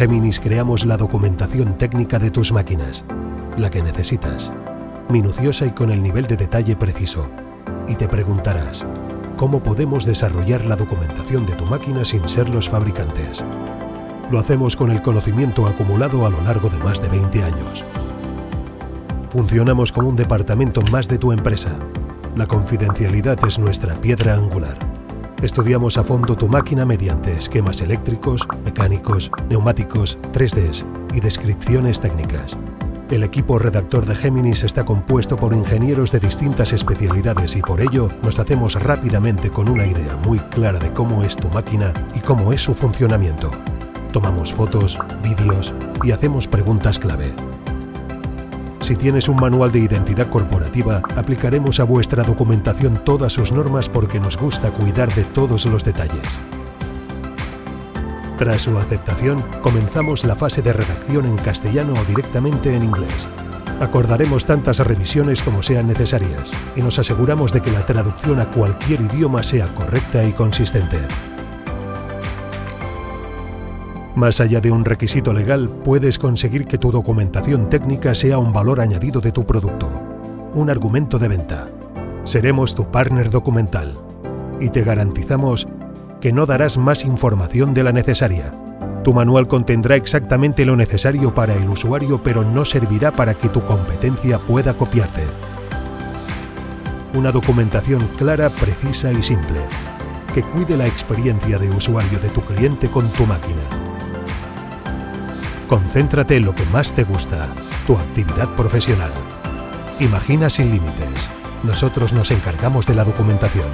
Géminis creamos la documentación técnica de tus máquinas, la que necesitas, minuciosa y con el nivel de detalle preciso. Y te preguntarás, ¿cómo podemos desarrollar la documentación de tu máquina sin ser los fabricantes? Lo hacemos con el conocimiento acumulado a lo largo de más de 20 años. Funcionamos como un departamento más de tu empresa. La confidencialidad es nuestra piedra angular. Estudiamos a fondo tu máquina mediante esquemas eléctricos, mecánicos, neumáticos, 3Ds y descripciones técnicas. El equipo redactor de Géminis está compuesto por ingenieros de distintas especialidades y por ello nos hacemos rápidamente con una idea muy clara de cómo es tu máquina y cómo es su funcionamiento. Tomamos fotos, vídeos y hacemos preguntas clave. Si tienes un manual de identidad corporativa, aplicaremos a vuestra documentación todas sus normas porque nos gusta cuidar de todos los detalles. Tras su aceptación, comenzamos la fase de redacción en castellano o directamente en inglés. Acordaremos tantas revisiones como sean necesarias y nos aseguramos de que la traducción a cualquier idioma sea correcta y consistente. Más allá de un requisito legal, puedes conseguir que tu documentación técnica sea un valor añadido de tu producto, un argumento de venta. Seremos tu partner documental y te garantizamos que no darás más información de la necesaria. Tu manual contendrá exactamente lo necesario para el usuario, pero no servirá para que tu competencia pueda copiarte. Una documentación clara, precisa y simple, que cuide la experiencia de usuario de tu cliente con tu máquina. Concéntrate en lo que más te gusta, tu actividad profesional. Imagina sin límites. Nosotros nos encargamos de la documentación.